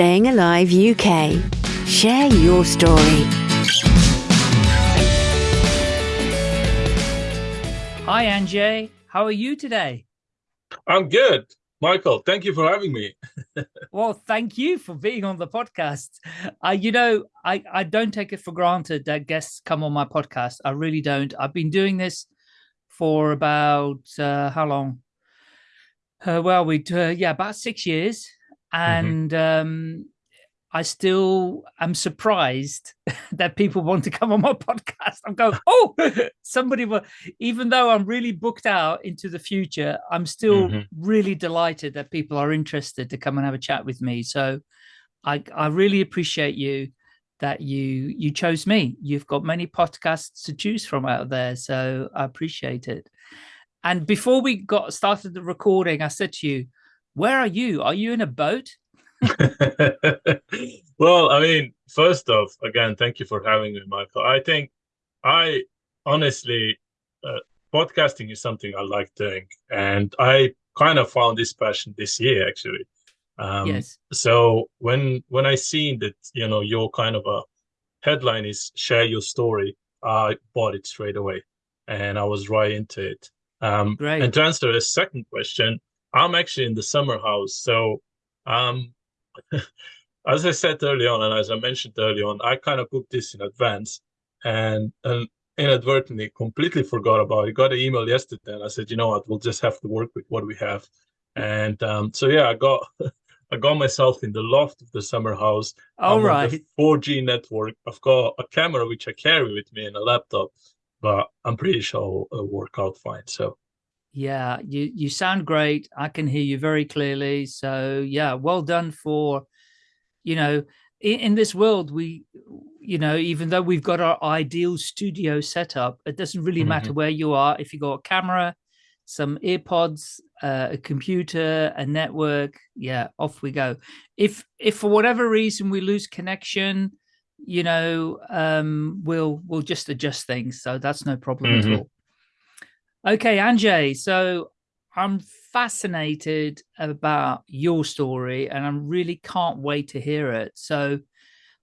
Staying Alive UK. Share your story. Hi, Anjay. How are you today? I'm good. Michael, thank you for having me. well, thank you for being on the podcast. Uh, you know, I, I don't take it for granted that guests come on my podcast. I really don't. I've been doing this for about, uh, how long? Uh, well, we, uh, yeah, about six years. Mm-hmm. And mm-hmm. um, I still am surprised that people want to come on my podcast. I'm going, oh, somebody will, even though I'm really booked out into the future, I'm still mm -hmm. really delighted that people are interested to come and have a chat with me. So I, I really appreciate you that you you chose me. You've got many podcasts to choose from out there. So I appreciate it. And before we got started the recording, I said to you, where are you? Are you in a boat? well, I mean, first off, again, thank you for having me, Michael. I think I honestly, uh, podcasting is something I like doing, and I kind of found this passion this year, actually. Um, yes. So when when I seen that, you know, your kind of a headline is share your story, I bought it straight away, and I was right into it. Um, Great. And to answer the second question, I'm actually in the summer house, so um, as I said early on, and as I mentioned early on, I kind of booked this in advance and, and inadvertently completely forgot about it. Got an email yesterday and I said, you know what, we'll just have to work with what we have. And um, so, yeah, I got I got myself in the loft of the summer house. All right. 4G network. I've got a camera which I carry with me and a laptop, but I'm pretty sure it'll work out fine. So yeah, you you sound great. I can hear you very clearly. So yeah, well done for, you know, in, in this world we, you know, even though we've got our ideal studio setup, it doesn't really mm -hmm. matter where you are. If you got a camera, some earpods, uh, a computer, a network, yeah, off we go. If if for whatever reason we lose connection, you know, um, we'll we'll just adjust things. So that's no problem mm -hmm. at mm-hmm. all. Okay, Anjay. So I'm fascinated about your story and I really can't wait to hear it. So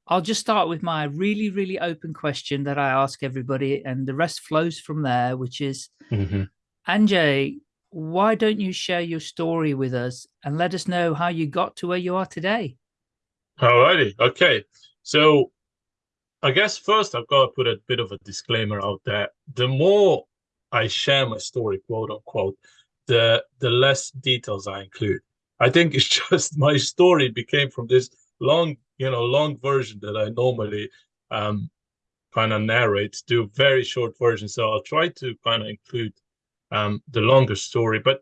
I'll just start with my really, really open question that I ask everybody and the rest flows from there, which is, mm -hmm. Anjay, why don't you share your story with us and let us know how you got to where you are today? Alrighty. Okay. So I guess first I've got to put a bit of a disclaimer out there. The more I share my story, quote unquote, the the less details I include. I think it's just my story became from this long, you know, long version that I normally um, kind of narrate to very short version. So I'll try to kind of include um, the longer story. But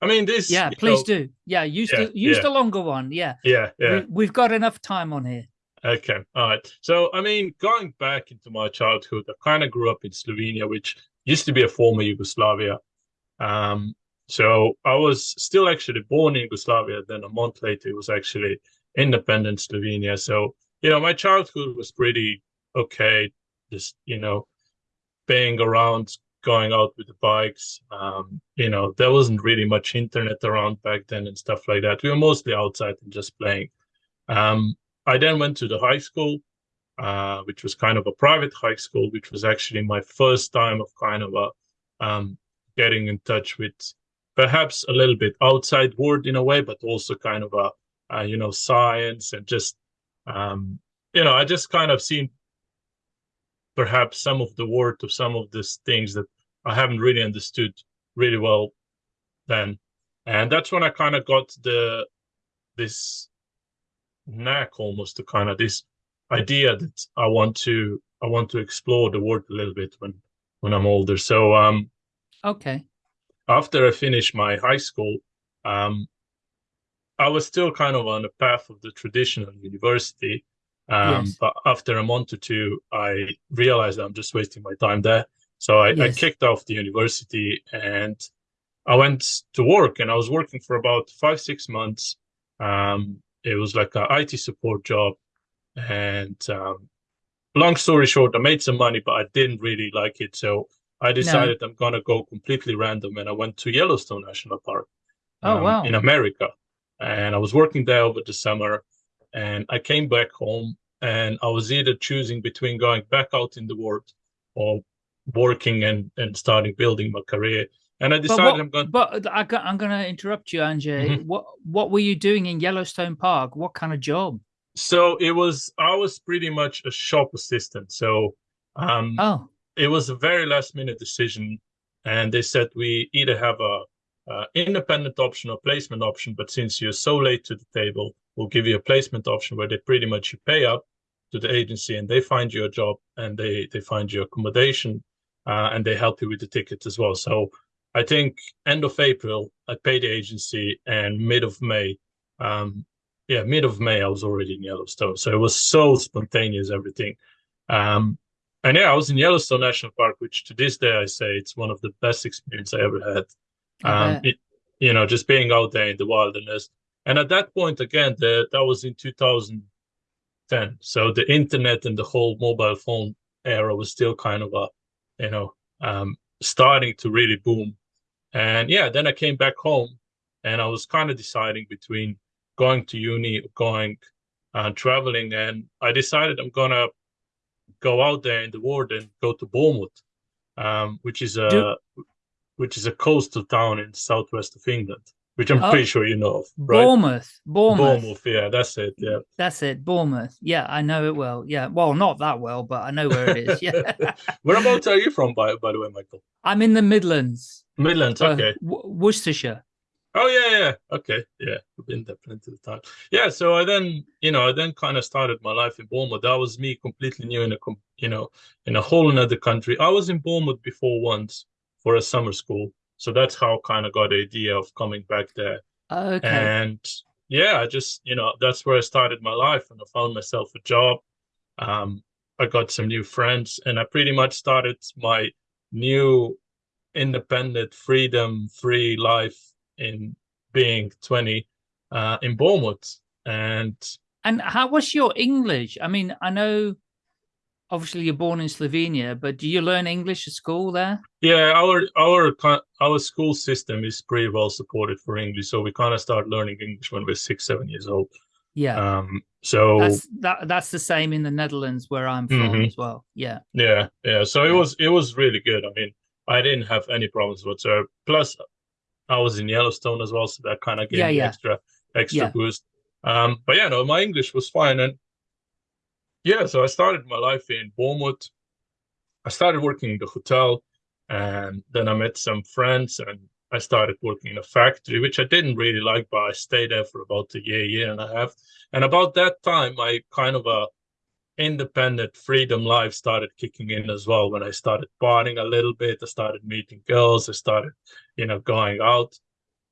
I mean, this. Yeah, please know, do. Yeah, use yeah, the use yeah. the longer one. Yeah. Yeah, yeah. We, we've got enough time on here. Okay, all right. So I mean, going back into my childhood, I kind of grew up in Slovenia, which used to be a former Yugoslavia. Um, so I was still actually born in Yugoslavia. Then a month later, it was actually independent Slovenia. So, you know, my childhood was pretty okay. Just, you know, being around, going out with the bikes. Um, you know, there wasn't really much internet around back then and stuff like that. We were mostly outside and just playing. Um, I then went to the high school uh, which was kind of a private high school, which was actually my first time of kind of a um, getting in touch with perhaps a little bit outside world in a way, but also kind of a, a you know science and just um, you know I just kind of seen perhaps some of the word of some of these things that I haven't really understood really well then, and that's when I kind of got the this knack almost to kind of this idea that I want to I want to explore the world a little bit when when I'm older. So um okay. After I finished my high school, um I was still kind of on the path of the traditional university. Um, yes. But after a month or two, I realized I'm just wasting my time there. So I, yes. I kicked off the university and I went to work and I was working for about five, six months. Um, it was like an IT support job. And um, long story short, I made some money, but I didn't really like it. So I decided no. I'm going to go completely random. And I went to Yellowstone National Park oh, um, wow. in America. And I was working there over the summer. and I came back home, and I was either choosing between going back out in the world or working and and starting building my career. And I decided what, I'm going. To. But I, am going to interrupt you, Andrzej. Mm -hmm. What What were you doing in Yellowstone Park? What kind of job? So it was. I was pretty much a shop assistant. So, um, oh, it was a very last minute decision, and they said we either have a, a independent option or placement option. But since you're so late to the table, we'll give you a placement option where they pretty much you pay up to the agency and they find you a job and they they find you accommodation uh, and they help you with the ticket as well. So I think end of April, I paid the agency, and mid of May, um, yeah, mid of May, I was already in Yellowstone. So it was so spontaneous, everything. Um, and yeah, I was in Yellowstone National Park, which to this day I say it's one of the best experience I ever had. Um, it, you know, just being out there in the wilderness. And at that point, again, the, that was in 2010. So the internet and the whole mobile phone era was still kind of a, you know, um, starting to really boom. And yeah, then I came back home and I was kind of deciding between going to uni, going uh, traveling, and I decided I'm gonna go out there in the world and go to Bournemouth, um, which is a Do which is a coastal town in the southwest of England, which I'm oh, pretty sure you know of. Right? Bournemouth, Bournemouth, Bournemouth. Yeah, that's it. Yeah, that's it. Bournemouth. Yeah, I know it well. Yeah, well, not that well, but I know where it is. Yeah. Whereabouts are you from, by by the way, Michael? I'm in the Midlands. Midlands. Okay. Uh, Worcestershire. Oh yeah, yeah. Okay, yeah. I've been there plenty of time. Yeah. So I then, you know, I then kind of started my life in Bournemouth. That was me completely new in a, you know, in a whole another country. I was in Bournemouth before once for a summer school, so that's how I kind of got the idea of coming back there. Okay. And yeah, I just, you know, that's where I started my life, and I found myself a job. Um, I got some new friends, and I pretty much started my new independent, freedom, free life in being 20 uh, in Bournemouth. And and how was your English? I mean, I know obviously you're born in Slovenia, but do you learn English at school there? Yeah, our our our school system is pretty well supported for English, so we kind of start learning English when we're six, seven years old. Yeah. Um. So that's that. That's the same in the Netherlands where I'm from mm -hmm. as well. Yeah. Yeah. Yeah. So it was it was really good. I mean, I didn't have any problems whatsoever. Plus, I was in Yellowstone as well, so that kind of gave yeah, me yeah. extra extra yeah. boost. Um, but yeah, no, my English was fine, and yeah, so I started my life in Bournemouth. I started working in the hotel, and then I met some friends, and I started working in a factory, which I didn't really like, but I stayed there for about a year, year and a half. And about that time, I kind of uh, independent freedom life started kicking in as well when I started partying a little bit. I started meeting girls. I started, you know, going out.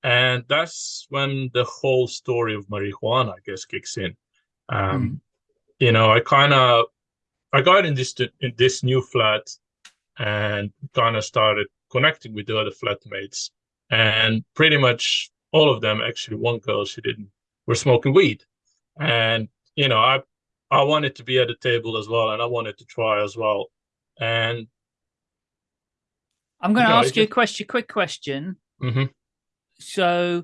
And that's when the whole story of marijuana, I guess, kicks in. Um, mm. You know, I kind of, I got in this in this new flat and kind of started connecting with the other flatmates. And pretty much all of them, actually, one girl, she didn't, were smoking weed. And, you know, I I wanted to be at the table as well, and I wanted to try as well. And I'm going to you know, ask you a question, quick question. Mm -hmm. So,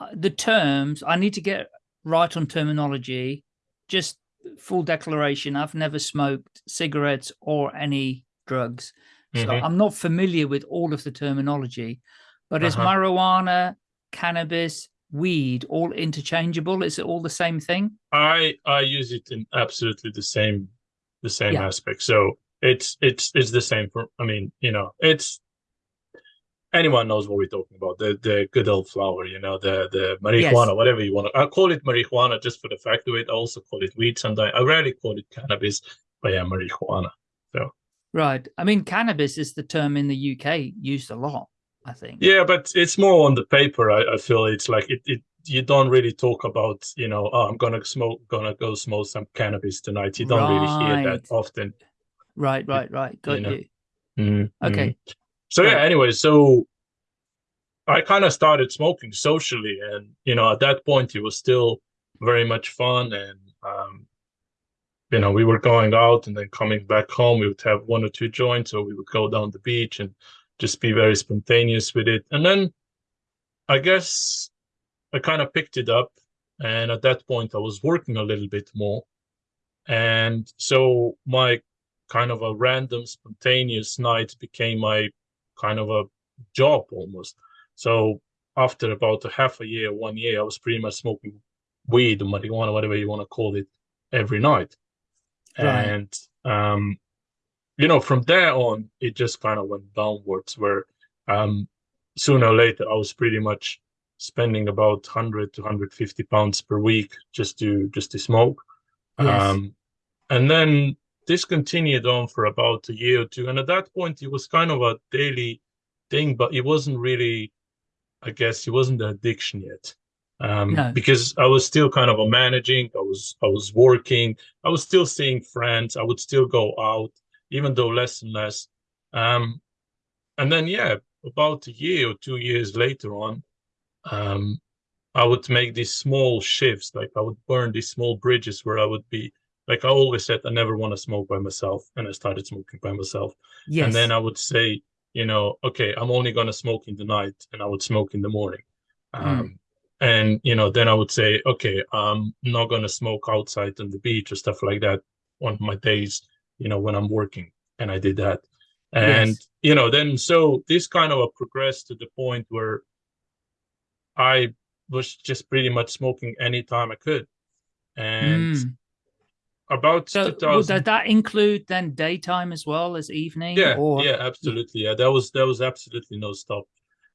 uh, the terms I need to get right on terminology. Just full declaration: I've never smoked cigarettes or any drugs, so mm -hmm. I'm not familiar with all of the terminology. But uh -huh. is uh-huh. marijuana, cannabis, weed all interchangeable? Is it all the same thing? I I use it in absolutely the same the same yeah. aspect. So it's it's it's the same for I mean, you know, it's anyone knows what we're talking about. The the good old flower, you know, the the marijuana, yes. whatever you want to I call it marijuana just for the fact of it. I also call it weed sometimes. I rarely call it cannabis, but yeah, marijuana. So Right. I mean, cannabis is the term in the UK used a lot. I think. Yeah, but it's more on the paper. I, I feel it's like it, it. You don't really talk about, you know, oh, I'm gonna smoke, gonna go smoke some cannabis tonight. You don't right. really hear that often. Right, right, right. Got you. Know? you. Mm-hmm. Okay. Mm-hmm. So yeah. Anyway, so I kind of started smoking socially, and you know, at that point, it was still very much fun, and um, you know, we were going out and then coming back home. We would have one or two joints, or we would go down the beach and just be very spontaneous with it. And then I guess I kind of picked it up and at that point I was working a little bit more, and so my kind of a random spontaneous night became my kind of a job almost. So after about a half a year, one year, I was pretty much smoking weed or marijuana, whatever you want to call it, every night. Right. And um, you know, from there on, it just kind of went downwards. Where um, sooner or later, I was pretty much spending about 100 to 150 pounds per week just to just to smoke. Yes. Um, and then this continued on for about a year or two. And at that point, it was kind of a daily thing, but it wasn't really, I guess, it wasn't an addiction yet. Um, no. because I was still kind of a managing, I was I was working, I was still seeing friends, I would still go out, even though less and less. Um, and then yeah, about a year or two years later on, um, I would make these small shifts, like I would burn these small bridges where I would be like I always said, I never want to smoke by myself, and I started smoking by myself. Yes. And then I would say, you know, okay, I'm only gonna smoke in the night, and I would smoke in the morning. Mm. Um, and you know, then I would say, okay, I'm not gonna smoke outside on the beach or stuff like that on my days, you know, when I'm working, and I did that. And yes. you know, then so this kind of progressed to the point where I was just pretty much smoking anytime I could, and. Mm about so 2000... does that include then daytime as well as evening yeah or... yeah absolutely yeah there was there was absolutely no stop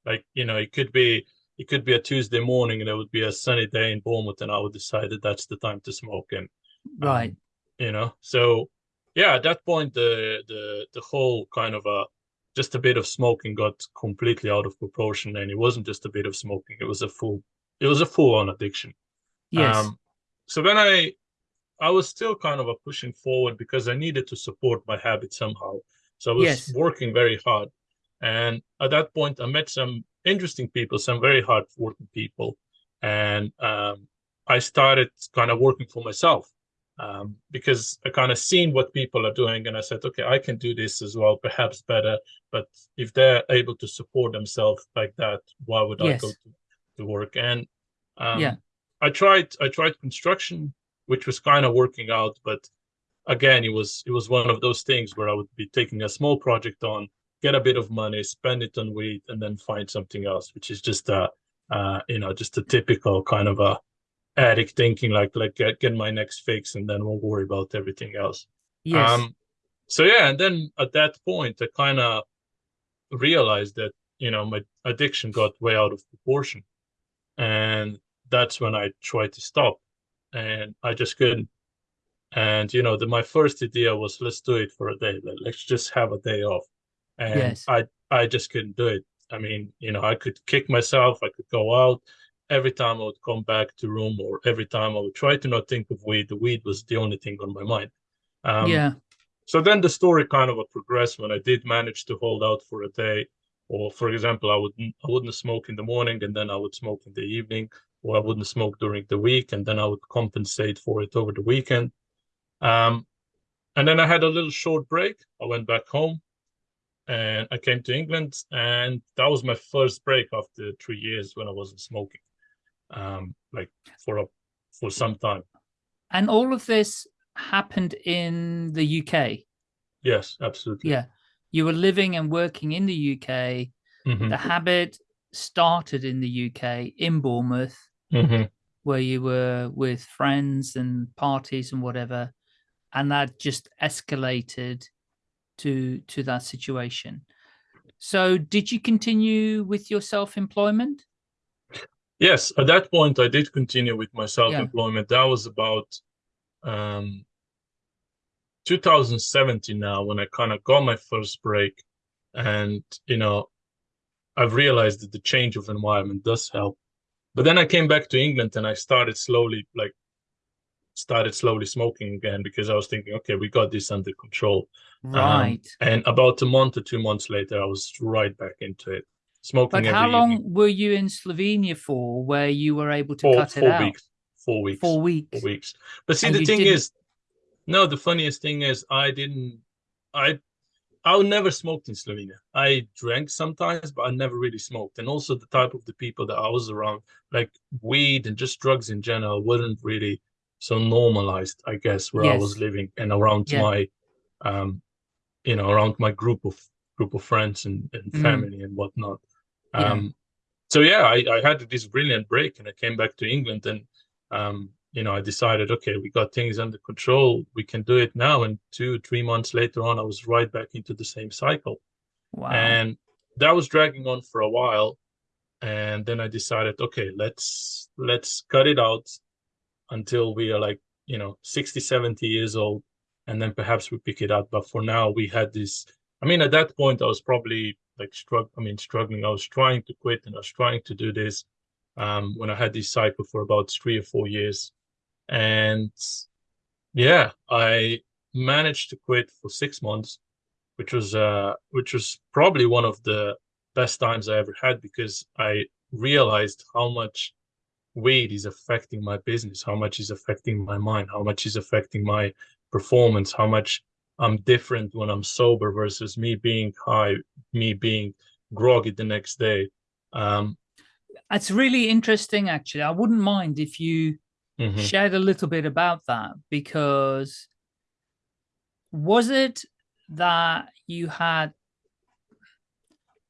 like you know it could be it could be a tuesday morning and there would be a sunny day in bournemouth and i would decide that that's the time to smoke and um, right you know so yeah at that point the the the whole kind of a just a bit of smoking got completely out of proportion and it wasn't just a bit of smoking it was a full it was a full on addiction yes um, so when i I was still kind of a pushing forward because I needed to support my habit somehow. So I was yes. working very hard. And at that point, I met some interesting people, some very hard working people. And um, I started kind of working for myself um, because I kind of seen what people are doing. And I said, okay, I can do this as well, perhaps better. But if they're able to support themselves like that, why would yes. I go to, to work? And um, yeah. I tried, I tried construction which was kind of working out. But again, it was it was one of those things where I would be taking a small project on, get a bit of money, spend it on weed, and then find something else, which is just a uh, you know just a typical kind of a addict thinking like like get get my next fix and then we'll worry about everything else. Yes. Um, so yeah, and then at that point, I kind of realized that you know my addiction got way out of proportion, and that's when I tried to stop and I just couldn't. And you know, the, my first idea was let's do it for a day. Let's just have a day off. And yes. I I just couldn't do it. I mean, you know, I could kick myself. I could go out. Every time I would come back to room, or every time I would try to not think of weed, the weed was the only thing on my mind. Um, yeah. So then the story kind of progressed when I did manage to hold out for a day, or for example, I would I wouldn't smoke in the morning and then I would smoke in the evening or I wouldn't smoke during the week, and then I would compensate for it over the weekend. Um, and then I had a little short break. I went back home, and I came to England, and that was my first break after three years when I wasn't smoking, um, like for a for some time. And all of this happened in the UK. Yes, absolutely. Yeah, you were living and working in the UK. Mm -hmm. The habit started in the UK in Bournemouth mm-hmm. where you were with friends and parties and whatever, and that just escalated to to that situation. So, did you continue with your self employment? Yes, at that point, I did continue with my self employment. Yeah. That was about um, 2017 now when I kind of got my first break, and you know, I've realized that the change of environment does help. But then I came back to England and I started slowly, like, started slowly smoking again because I was thinking, okay, we got this under control. Um, right. Um, and about a month or two months later, I was right back into it. Smoking. But how long evening. were you in Slovenia for, where you were able to four, cut it four out? Weeks. Four weeks. Four weeks. Four weeks. But see, and the thing didn't... is, no, the funniest thing is, I didn't. I I never smoked in Slovenia. I drank sometimes, but I never really smoked. And also the type of the people that I was around, like weed and just drugs in general, weren't really so normalized, I guess, where yes. I was living and around yeah. my, um, you know, around my group of group of friends and, and mm. family and whatnot. Yeah. Um, so yeah, I, I had this brilliant break and I came back to England and um, you know, I decided, okay, we got things under control. We can do it now. And two, three months later on, I was right back into the same cycle. Wow. And that was dragging on for a while. And then I decided, okay, let's let's cut it out until we are like, you know, 60, 70 years old. And then perhaps we pick it up. But for now, we had this. I mean, at that point, I was probably like strugg- I mean, struggling. I was trying to quit and I was trying to do this um, when I had this cycle for about three or four years and yeah, I managed to quit for six months, which was uh, which was probably one of the best times I ever had because I realized how much weed is affecting my business, how much is affecting my mind, how much is affecting my performance, how much I'm different when I'm sober versus me being high, me being groggy the next day. Um, it's really interesting, actually. I wouldn't mind if you mm -hmm. shared a little bit about that because was it that you had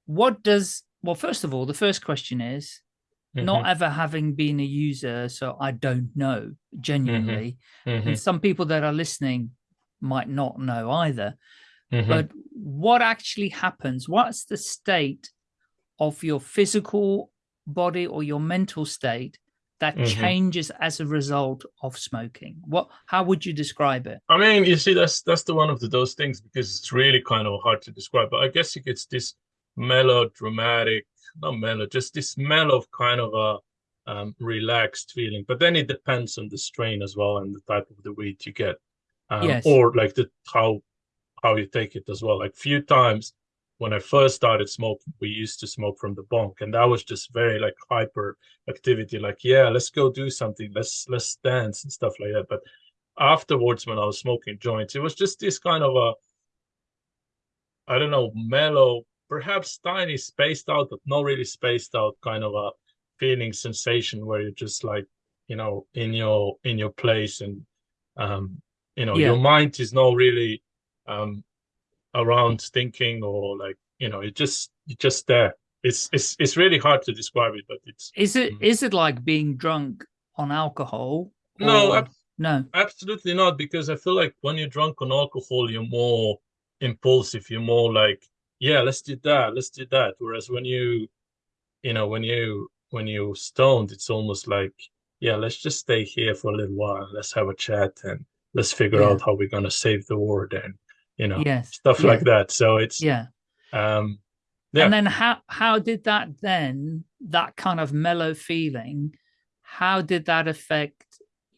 what does well first of all the first question is mm -hmm. not mm-hmm. ever having been a user so i don't know mm-hmm. genuinely mm -hmm. and some people that are listening might not know either mm-hmm. but what actually happens what's the state of your physical body or your mental state that mm -hmm. changes as a result of smoking what how would you describe it i mean you see that's that's the one of the, those things because it's really kind of hard to describe but i guess it gets this melodramatic not mellow just this mellow kind of a um, relaxed feeling but then it depends on the strain as well and the type of the weed you get um, yes. or like the how how you take it as well like few times when I first started smoking, we used to smoke from the bong, and that was just very like hyper activity. Like, yeah, let's go do something. Let's let's dance and stuff like that. But afterwards, when I was smoking joints, it was just this kind of a, I don't know, mellow, perhaps tiny, spaced out, but not really spaced out, kind of a feeling sensation where you're just like, you know, in your in your place, and um, you know, yeah. your mind is not really um around thinking or like you know it just it just there it's it's it's really hard to describe it but it's is it mm. is it like being drunk on alcohol or... no ab- no absolutely not because i feel like when you're drunk on alcohol you're more impulsive you're more like yeah let's do that let's do that whereas when you you know when you when you're stoned it's almost like yeah let's just stay here for a little while let's have a chat and let's figure yeah. out how we're going to save the world and you know, yes, stuff like that. So it's yeah. Um, yeah. And then how how did that then that kind of mellow feeling? How did that affect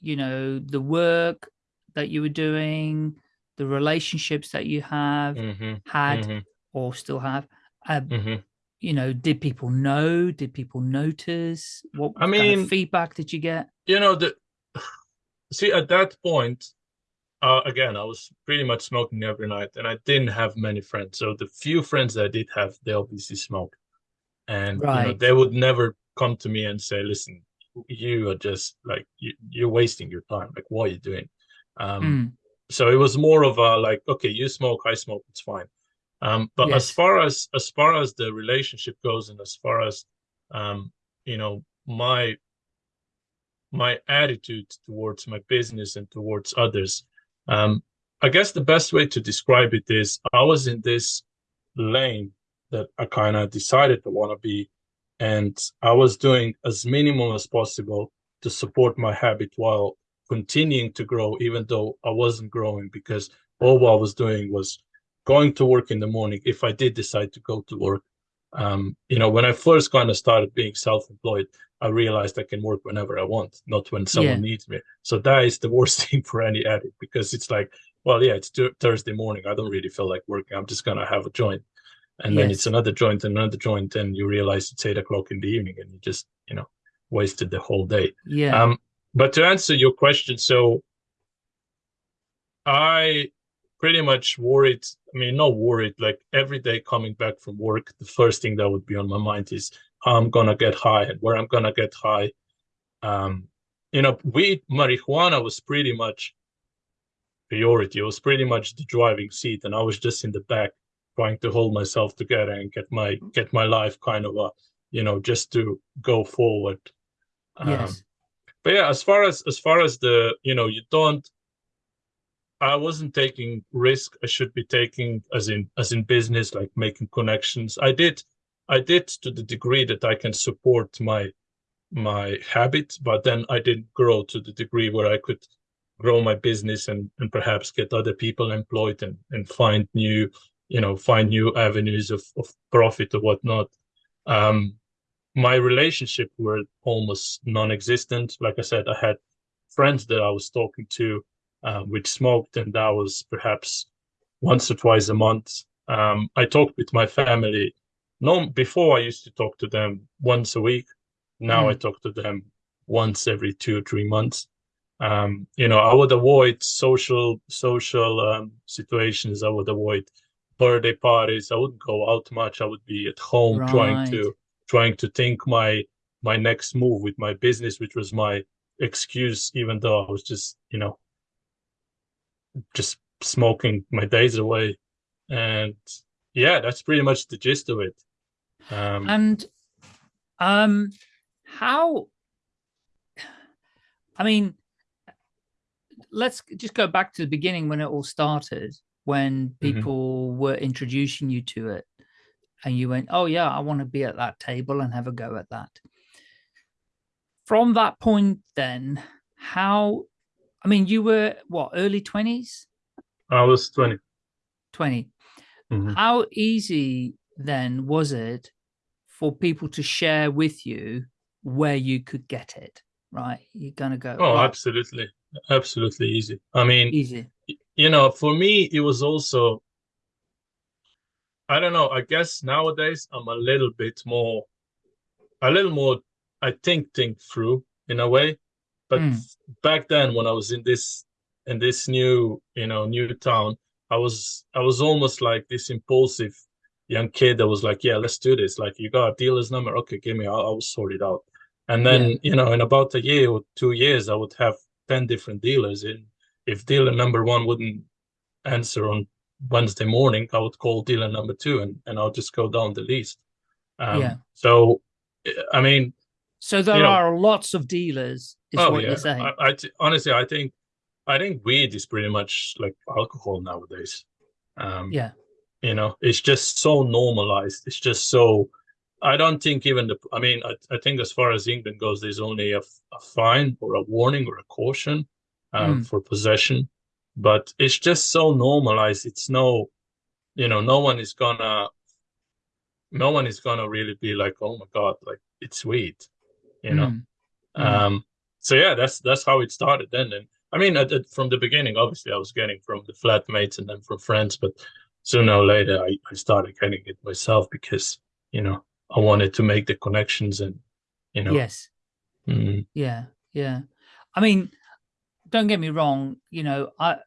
you know the work that you were doing, the relationships that you have mm -hmm. had mm -hmm. or still have? Uh, mm -hmm. You know, did people know? Did people notice? What I mean, feedback did you get? You know, the see at that point, uh, again, I was pretty much smoking every night, and I didn't have many friends. So the few friends that I did have, they obviously smoke, and right. you know, they would never come to me and say, "Listen, you are just like you, are wasting your time. Like, what are you doing?" Um, mm. So it was more of a like, "Okay, you smoke, I smoke, it's fine." Um, but yes. as far as as far as the relationship goes, and as far as um, you know, my my attitude towards my business and towards others um, I guess the best way to describe it is I was in this lane that I kind of decided to want to be, and I was doing as minimum as possible to support my habit while continuing to grow, even though I wasn't growing because all I was doing was going to work in the morning. If I did decide to go to work, um, you know, when I first kind of started being self-employed, I realized I can work whenever I want, not when someone yeah. needs me. So that is the worst thing for any addict because it's like, well, yeah, it's Thursday morning. I don't really feel like working. I'm just gonna have a joint, and yes. then it's another joint and another joint, and you realize it's eight o'clock in the evening, and you just, you know, wasted the whole day. Yeah. Um, but to answer your question, so I pretty much worried. I mean, not worried. Like every day coming back from work, the first thing that would be on my mind is how I'm gonna get high and where I'm gonna get high. Um, you know, weed, marijuana was pretty much priority. It was pretty much the driving seat, and I was just in the back trying to hold myself together and get my get my life kind of a, you know, just to go forward. Yes. Um, but yeah, as far as as far as the, you know, you don't. I wasn't taking risk. I should be taking as in as in business, like making connections. I did, I did to the degree that I can support my my habit, but then I didn't grow to the degree where I could grow my business and, and perhaps get other people employed and, and find new, you know, find new avenues of, of profit or whatnot. Um, my relationship were almost non-existent. Like I said, I had friends that I was talking to, uh, which smoked, and that was perhaps once or twice a month. Um, I talked with my family. No, before I used to talk to them once a week. Now mm. I talk to them once every two or three months. Um, you know, I would avoid social social um, situations. I would avoid birthday parties. I wouldn't go out much. I would be at home right. trying to trying to think my my next move with my business, which was my excuse, even though I was just you know just smoking my days away. And yeah, that's pretty much the gist of it. Um, and um, how? I mean, let's just go back to the beginning when it all started, when mm-hmm. people mm -hmm. were introducing you to it and you went, oh yeah, I want to be at that table and have a go at that. From that point then, how, I mean, you were what, early 20s? I was 20. 20. Mm -hmm. How easy then was it for people to share with you where you could get it, right? You're going to go. Oh, right. absolutely absolutely easy. I mean, easy. You know, for me, it was also. I don't know. I guess nowadays I'm a little bit more, a little more. I think think through in a way, but mm. back then when I was in this in this new you know new town, I was I was almost like this impulsive young kid that was like, yeah, let's do this. Like, you got a dealer's number? Okay, give me. I'll, I'll sort it out. And then yeah. you know, in about a year or two years, I would have 10 different dealers. And if dealer number one wouldn't answer on Wednesday morning, I would call dealer number two and, and I'll just go down the list. Um, yeah. So, I mean, so there are know, lots of dealers, is oh, what yeah. you're saying. I, honestly, I think, I think weed is pretty much like alcohol nowadays. Um, yeah. You know, it's just so normalized. It's just so, I don't think even the, I mean, I, I think as far as England goes, there's only a, a fine or a warning or a caution um, mm. for possession, but it's just so normalized. It's no, you know, no one is gonna, no one is gonna really be like, oh my God, like it's sweet, you know? Mm. Um, so yeah, that's, that's how it started then. And I mean, I, from the beginning, obviously I was getting from the flatmates and then from friends, but sooner or later I, I started getting it myself because, you know, I wanted to make the connections and, you know. Yes. Mm. Yeah. Yeah. I mean, don't get me wrong. You know, I,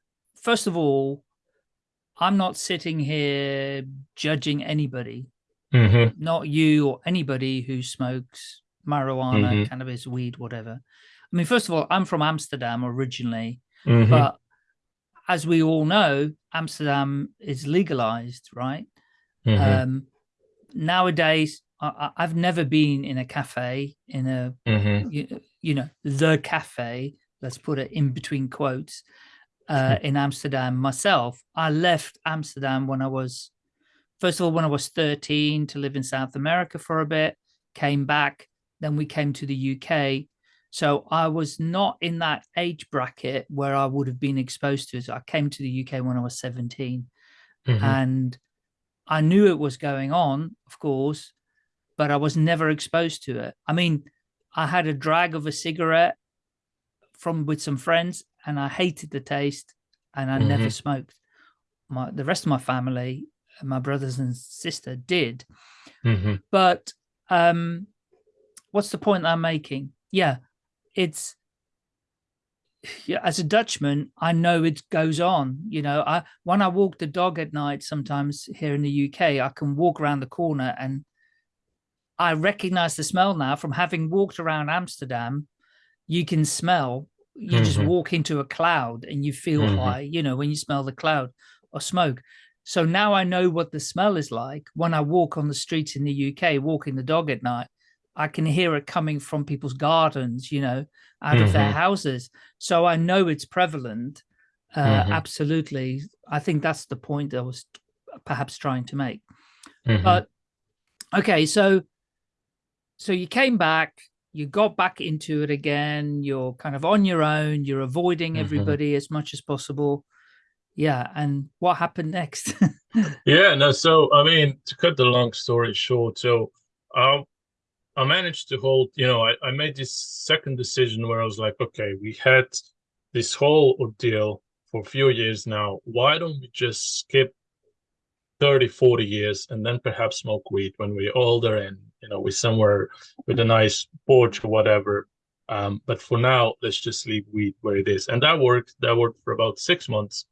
first of all, I'm not sitting here judging anybody, mm -hmm. not you or anybody who smokes marijuana, mm -hmm. cannabis, weed, whatever. I mean, first of all, I'm from Amsterdam originally, mm -hmm. but as we all know, Amsterdam is legalized, right? Mm-hmm. Um, nowadays, I, have never been in a cafe in a mm -hmm. you, you, know the cafe let's put it in between quotes uh, in Amsterdam myself I left Amsterdam when I was first of all when I was 13 to live in South America for a bit came back then we came to the UK so I was not in that age bracket where I would have been exposed to it I came to the UK when I was 17 mm -hmm. and I knew it was going on, of course, but I was never exposed to it. I mean, I had a drag of a cigarette from with some friends and I hated the taste and I mm -hmm. never mm-hmm. smoked. My the rest of my family, my brothers and sister did. Mm -hmm. But um what's the point I'm making? Yeah, it's yeah, as a Dutchman, I know it goes on. You know, I when I walk the dog at night, sometimes here in the UK, I can walk around the corner and I recognize the smell now from having walked around Amsterdam. You can smell. You mm -hmm. just mm-hmm. walk into a cloud and you feel mm -hmm. high. You know, when you smell the cloud or smoke. So now I know what the smell is like when I walk on the streets in the UK, walking the dog at night. I can hear it coming from people's gardens, you know, out mm -hmm. of their mm-hmm. houses. So I know it's prevalent. Uh, mm -hmm. Absolutely. I think that's the point I was perhaps trying to make. Mm -hmm. But okay, so so you came back, you got back into it again. You're kind of on your own. You're avoiding mm-hmm. everybody as much as possible. Yeah, and what happened next? yeah, no. So I mean, to cut the long story short, so um, I managed to hold, you know, I, I made this second decision where I was like, okay, we had this whole ordeal for a few years now. Why don't we just skip 30, 40 years and then perhaps smoke weed when we're older and, you know, we're somewhere with a nice porch or whatever. Um, but for now, let's just leave weed where it is. And that worked. That worked for about six months.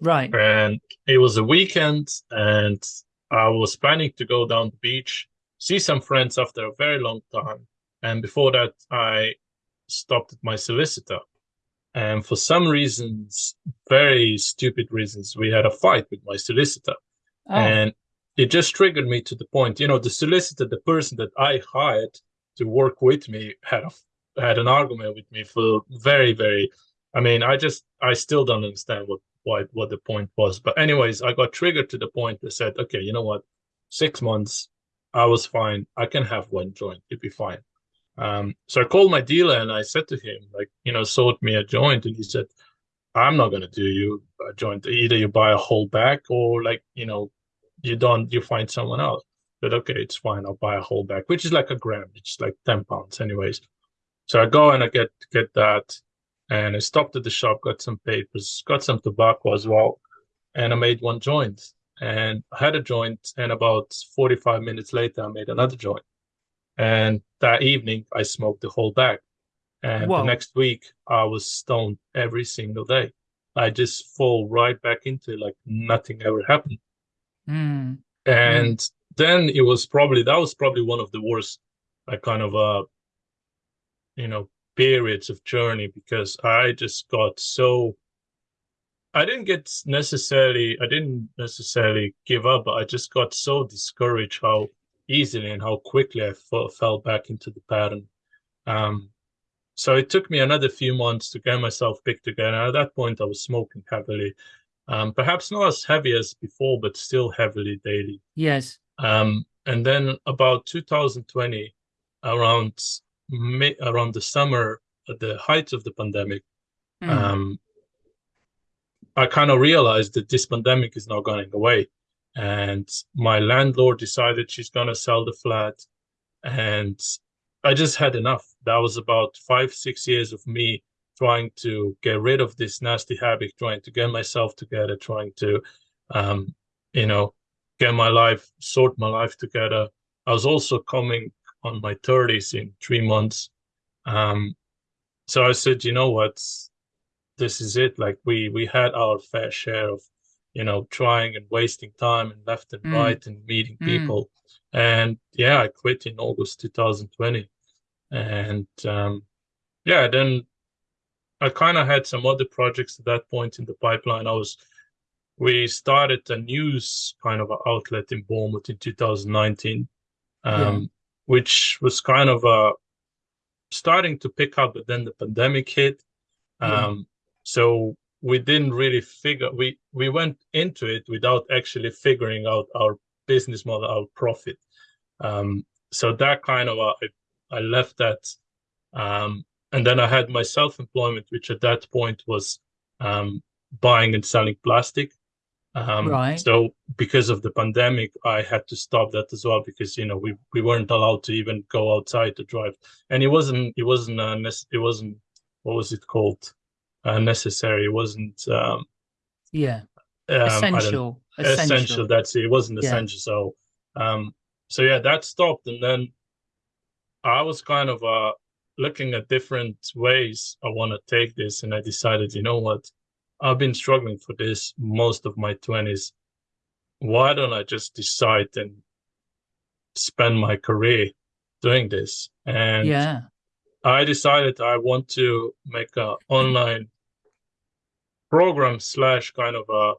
Right. And it was a weekend and I was planning to go down the beach see some friends after a very long time. And before that, I stopped at my solicitor. And for some reasons, very stupid reasons, we had a fight with my solicitor. Oh. And it just triggered me to the point, you know, the solicitor, the person that I hired to work with me had a, had an argument with me for very, very, I mean, I just, I still don't understand what, what, what the point was. But anyways, I got triggered to the point that said, okay, you know what, six months, I was fine. I can have one joint. It'd be fine. Um, so I called my dealer and I said to him, like, you know, sort me a joint. And he said, I'm not going to do you a joint. Either you buy a whole bag or like, you know, you don't, you find someone else. But okay, it's fine. I'll buy a whole bag, which is like a gram. It's like 10 pounds anyways. So I go and I get, get that and I stopped at the shop, got some papers, got some tobacco as well. And I made one joint and I had a joint. And about 45 minutes later, I made another joint. And that evening, I smoked the whole bag. And Whoa. the next week, I was stoned every single day. I just fall right back into it like nothing ever happened. Mm. And mm. then it was probably, that was probably one of the worst, like kind of, uh, you know, periods of journey because I just got so I didn't get necessarily, I didn't necessarily give up, but I just got so discouraged how easily and how quickly I fell back into the pattern. Um, so it took me another few months to get myself picked again. And at that point, I was smoking heavily, um, perhaps not as heavy as before, but still heavily daily. Yes. Um, and then about 2020, around May, around the summer, at the height of the pandemic, mm. um, I kind of realized that this pandemic is not going away. And my landlord decided she's going to sell the flat. And I just had enough. That was about five, six years of me trying to get rid of this nasty habit, trying to get myself together, trying to, um, you know, get my life, sort my life together. I was also coming on my 30s in three months. Um, so I said, you know what? This is it. Like we we had our fair share of, you know, trying and wasting time and left and mm. right and meeting mm. people. And yeah, I quit in August 2020. And um, yeah, then I kind of had some other projects at that point in the pipeline. I was we started a news kind of outlet in Bournemouth in 2019, um, yeah. which was kind of uh, starting to pick up, but then the pandemic hit. Um, so we didn't really figure we we went into it without actually figuring out our business model, our profit. Um, so that kind of uh, I, I left that, um, and then I had my self-employment, which at that point was um, buying and selling plastic. Um, right. So because of the pandemic, I had to stop that as well because you know we we weren't allowed to even go outside to drive, and it wasn't it wasn't uh, it wasn't what was it called uh, necessary. It wasn't. Um, yeah. Um, essential. essential. essential. That's it. It wasn't yeah. essential. So, um, so yeah, that stopped, and then I was kind of uh, looking at different ways I want to take this, and I decided, you know what, I've been struggling for this most of my twenties. Why don't I just decide and spend my career doing this? And yeah, I decided I want to make a online program slash kind of a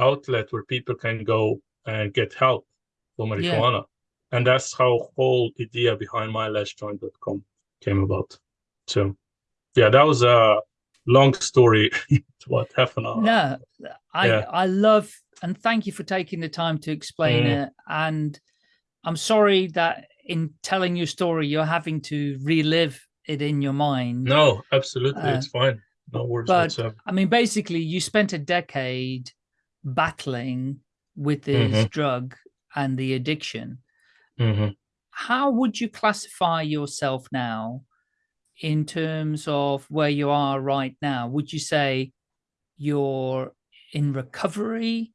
outlet where people can go and get help for marijuana. Yeah. And that's how whole idea behind mylastjoint.com came about. So yeah, that was a long story. what half an hour? No, I yeah. I love and thank you for taking the time to explain mm. it. And I'm sorry that in telling your story, you're having to relive it in your mind. No, absolutely, uh, it's fine. No worries but, whatsoever. I mean, basically, you spent a decade battling with this mm -hmm. drug and the addiction. Mm -hmm. How would you classify yourself now in terms of where you are right now? Would you say you're in recovery?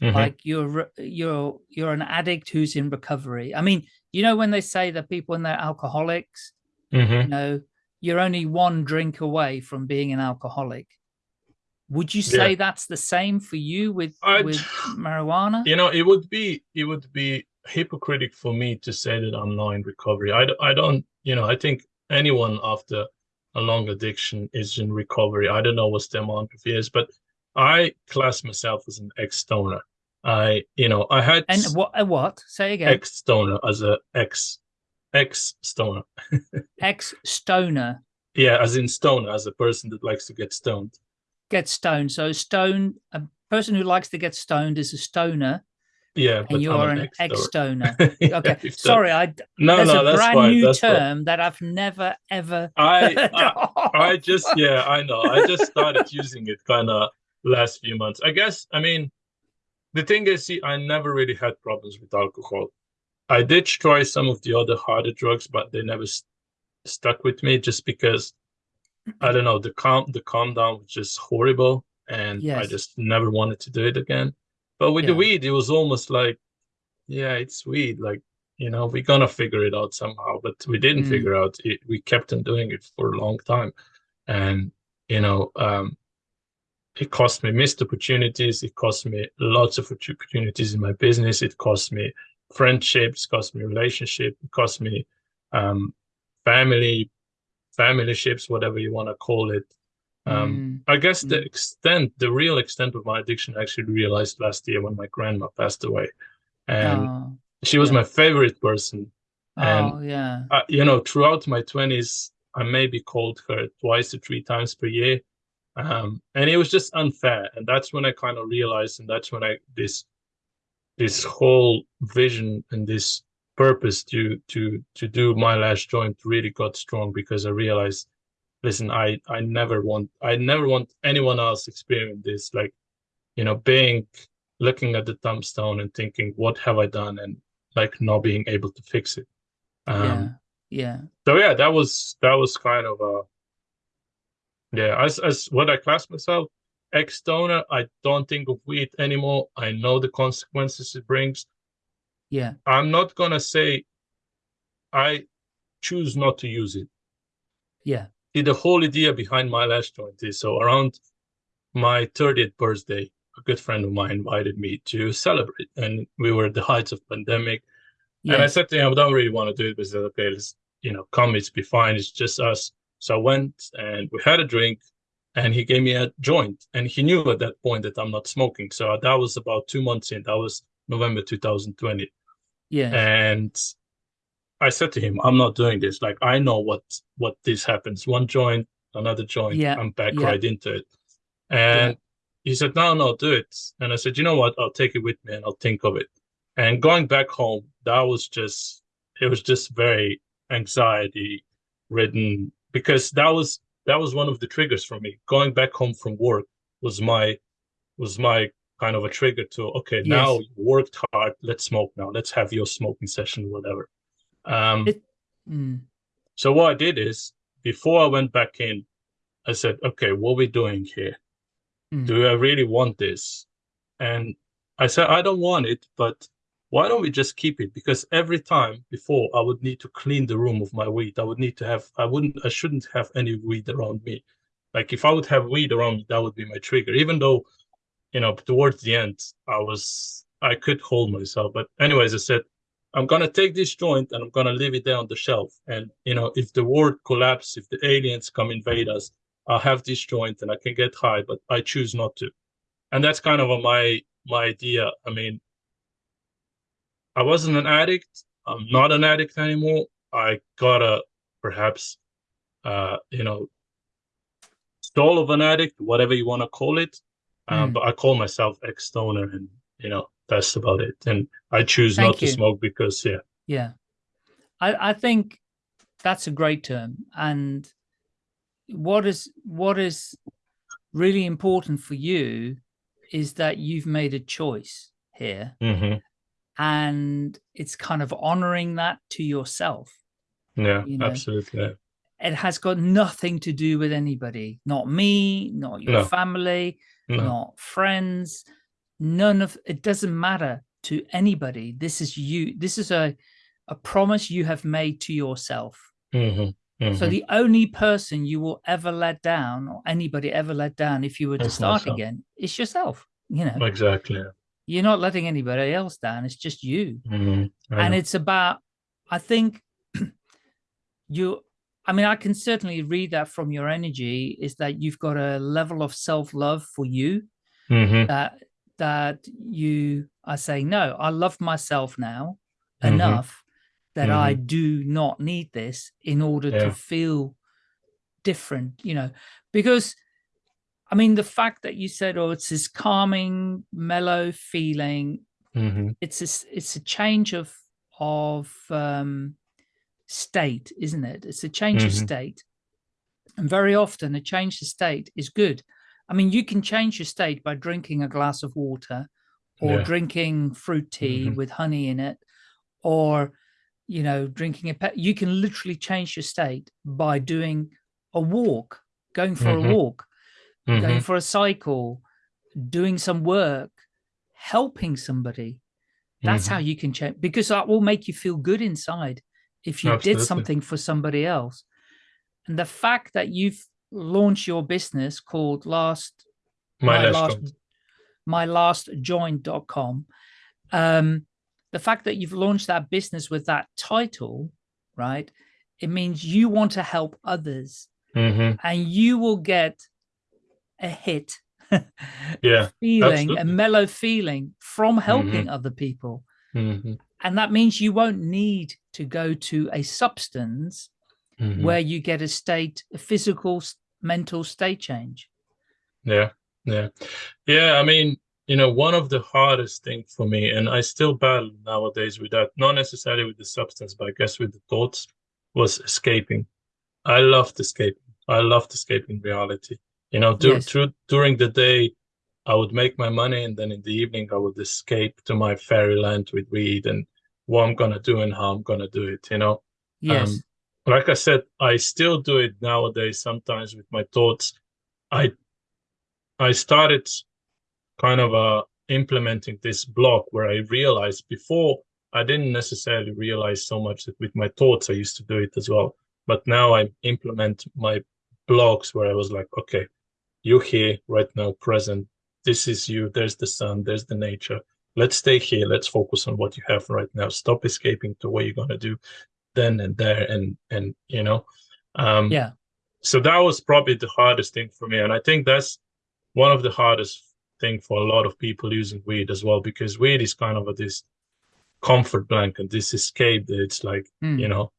Mm -hmm. Like you're you're you're an addict who's in recovery. I mean, you know when they say that people when they're alcoholics, mm -hmm. you know, you're only one drink away from being an alcoholic. Would you say yeah. that's the same for you with I'd, with marijuana? You know, it would be it would be hypocritic for me to say that I'm now in recovery. I, I don't, you know, I think anyone after a long addiction is in recovery. I don't know what's the amount of years, but I class myself as an ex-stoner. I, you know, I had and what a uh, what? Say again. Ex-stoner as a ex ex-stoner. ex-stoner. Yeah, as in stoner, as a person that likes to get stoned. Get stoned. So stone, a person who likes to get stoned is a stoner. Yeah, and you're an, an ex-stoner. okay, sorry, I no, there's no, a that's brand fine. new term fine. that I've never ever. I, I, I just yeah, I know. I just started using it kind of last few months. I guess. I mean, the thing is, see, I never really had problems with alcohol. I did try some of the other harder drugs, but they never st stuck with me just because I don't know the calm the calm down was just horrible, and yes. I just never wanted to do it again. But with yeah. the weed, it was almost like, yeah, it's weed. Like, you know, we're gonna figure it out somehow. But we didn't mm. figure out it. We kept on doing it for a long time. And, you know, um, it cost me missed opportunities. It cost me lots of opportunities in my business. It cost me friendships, cost me relationship, it cost me um, family, family ships, whatever you want to call it. Um, mm. I guess the mm. extent, the real extent of my addiction, I actually realized last year when my grandma passed away, and oh, she was yeah. my favorite person. And oh, yeah, I, you know, throughout my twenties, I maybe called her twice to three times per year, um, and it was just unfair. And that's when I kind of realized, and that's when I this this whole vision and this purpose to to to do my last joint really got strong because I realized listen, I I never want I never want anyone else experience this. Like, you know, being looking at the tombstone and thinking, what have I done, and like not being able to fix it. Um, yeah, yeah. So yeah, that was that was kind of a yeah. As as what I class myself, ex-stoner. I don't think of weed anymore. I know the consequences it brings. Yeah, I'm not gonna say I choose not to use it. Yeah, the whole idea behind my last joint is so around my 30th birthday, a good friend of mine invited me to celebrate, and we were at the heights of pandemic. Yes. And I said to him, I don't really want to do it. But he said, okay, let's, you know, come, it's be fine. It's just us. So I went and we had a drink and he gave me a joint. And he knew at that point that I'm not smoking. So that was about two months in. That was November 2020. Yeah. And I said to him, I'm not doing this. Like I know what what this happens. One joint, another joint, yeah. I'm back yeah. right into it. And yeah. he said, No, no, do it. And I said, you know what? I'll take it with me and I'll think of it. And going back home, that was just it was just very anxiety ridden because that was that was one of the triggers for me. Going back home from work was my was my kind of a trigger to okay, yes. now you worked hard, let's smoke now. Let's have your smoking session, whatever. Um, it, mm. So what I did is, before I went back in, I said, okay, what are we doing here? Mm. Do I really want this? And I said, I don't want it, but why don't we just keep it? Because every time before I would need to clean the room of my weed. I would need to have, I wouldn't, I shouldn't have any weed around me. Like if I would have weed around me, that would be my trigger. Even though, you know, towards the end, I was, I could hold myself. But anyways, I said, I'm gonna take this joint and I'm gonna leave it there on the shelf. And you know, if the world collapses, if the aliens come invade us, I'll have this joint and I can get high, but I choose not to. And that's kind of a, my my idea. I mean, I wasn't an addict. I'm not an addict anymore. I got a perhaps, uh, you know, stall of an addict, whatever you want to call it. Um, mm. But I call myself ex-stoner, and you know that's about it. And I choose Thank not you. to smoke because, yeah, yeah, I I think that's a great term. And what is what is really important for you is that you've made a choice here. Mm -hmm and it's kind of honoring that to yourself. Yeah, you know? absolutely. It has got nothing to do with anybody, not me, not your no. family, no. not friends, none of it doesn't matter to anybody. This is you. This is a, a promise you have made to yourself. Mm -hmm. Mm -hmm. So the only person you will ever let down or anybody ever let down if you were to start myself. again is yourself, you know? Exactly you're not letting anybody else down. It's just you. Mm -hmm. And it's about, I think you, I mean, I can certainly read that from your energy is that you've got a level of self-love for you mm -hmm. that, that you are saying, no, I love myself now mm -hmm. enough that I mm-hmm. do not need this in order yeah. to feel different, you know, because I mean, the fact that you said, oh, it's this calming, mellow feeling. Mm -hmm. It's a, it's a change of, of um, state, isn't it? It's a change mm -hmm. of mm-hmm. state. And very often a change of state is good. I mean, you can change your state by drinking a glass of water or yeah. drinking fruit tea mm -hmm. with honey in it, or, you know, drinking a pet. You can literally change your state by doing a walk, going for a mm-hmm. walk mm -hmm. going for a cycle, doing some work, helping somebody. That's mm -hmm. how you can change because that will make you feel good inside if you Absolutely. did something for somebody else. And the fact that you've launched your business called last my, my last, last my last joint.com um the fact that you've launched that business with that title right it means you want to help others mm -hmm. and you will get a hit yeah feeling absolutely. a mellow feeling from helping mm -hmm. other people mm -hmm. and that means you won't need to go to a substance mm -hmm. where you get a state a physical mental state change yeah yeah yeah i mean you know one of the hardest things for me and i still battle nowadays with that not necessarily with the substance but i guess with the thoughts was escaping i loved escaping i loved escaping reality you know, dur yes. through, during the day, I would make my money, and then in the evening, I would escape to my fairyland with weed and what I'm gonna do and how I'm gonna do it. You know. Yes. Um, like I said, I still do it nowadays. Sometimes with my thoughts, I I started kind of uh, implementing this block where I realized before I didn't necessarily realize so much that with my thoughts I used to do it as well. But now I implement my blocks where I was like, okay, you're here right now, present. This is you. There's the sun. There's the nature. Let's stay here. Let's focus on what you have right now. Stop escaping to what you're gonna do then and there and and you know. Um, yeah. So that was probably the hardest thing for me, and I think that's one of the hardest thing for a lot of people using weed as well, because weed is kind of a, this comfort blanket, this escape. That it's like mm. you know,